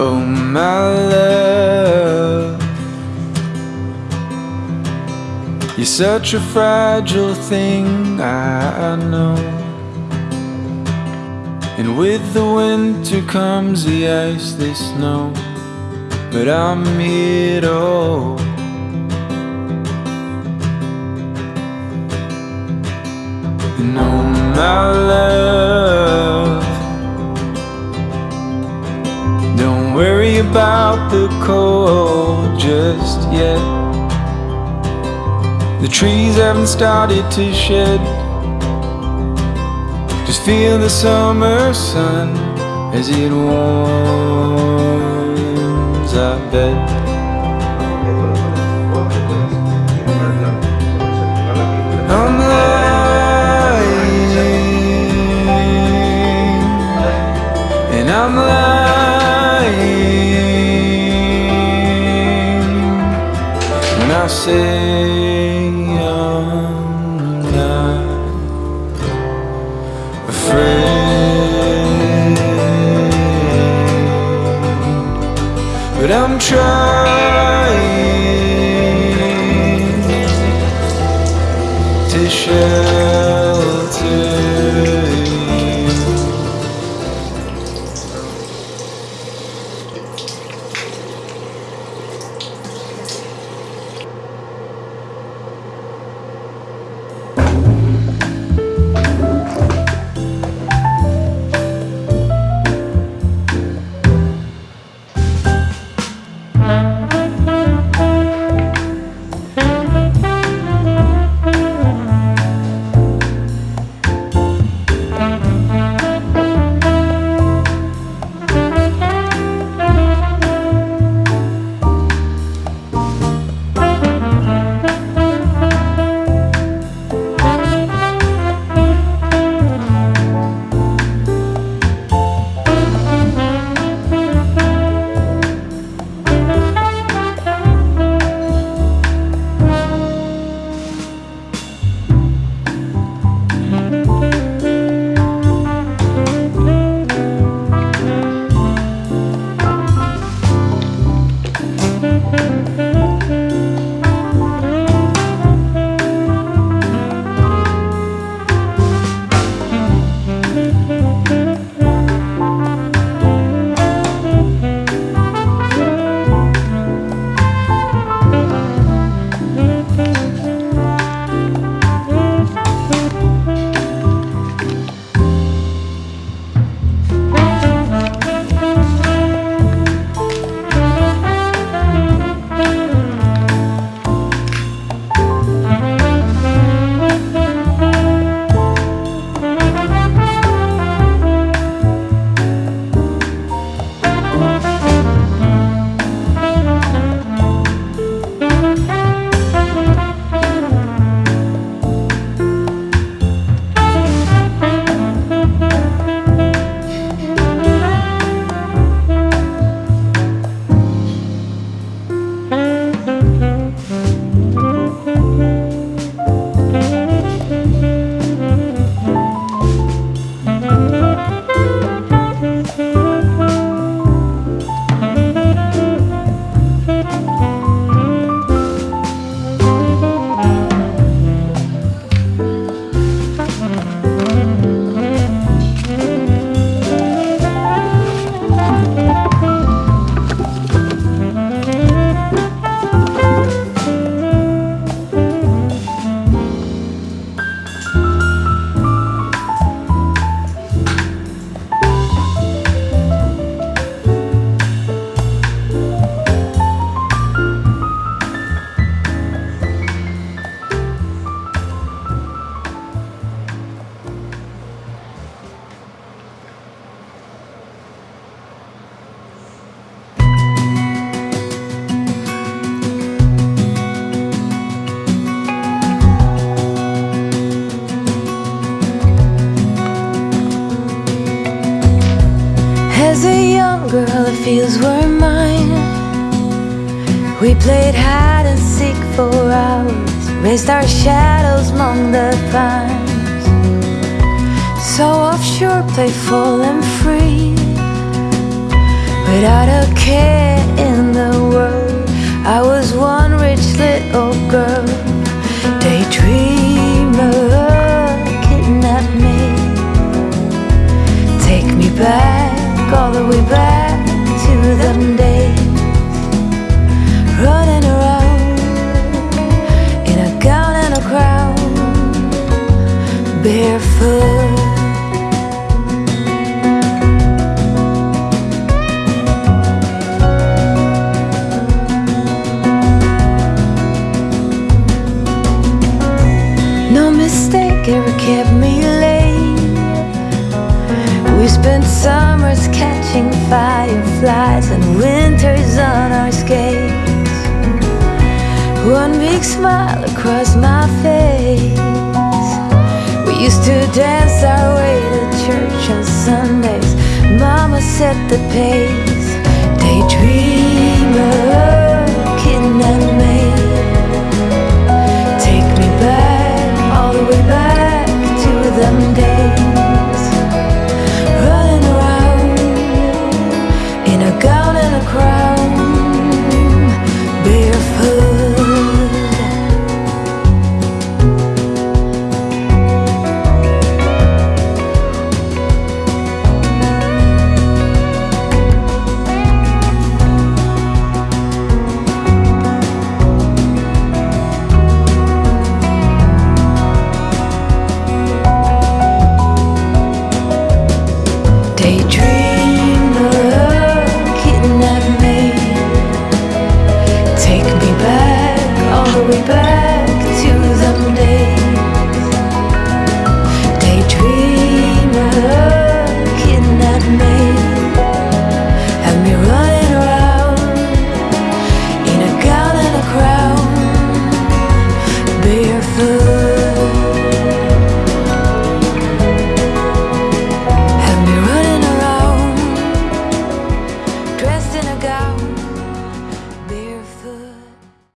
Oh, my love, you're such a fragile thing, I know. And with the winter comes the ice, the snow. But I'm here hold. And oh, my love, about the cold just yet. The trees haven't started to shed. Just feel the summer sun as it warms our bed. Afraid, but I'm trying As a young girl, the fields were mine. We played hide and seek for hours, raised our shadows among the pines. So offshore, playful and free, without a care in the world. Barefoot. No mistake ever kept me late. We spent summers catching fireflies and winters on our skates. One big smile across my face. Used to dance our way to church on Sundays. Mama set the pace. Me.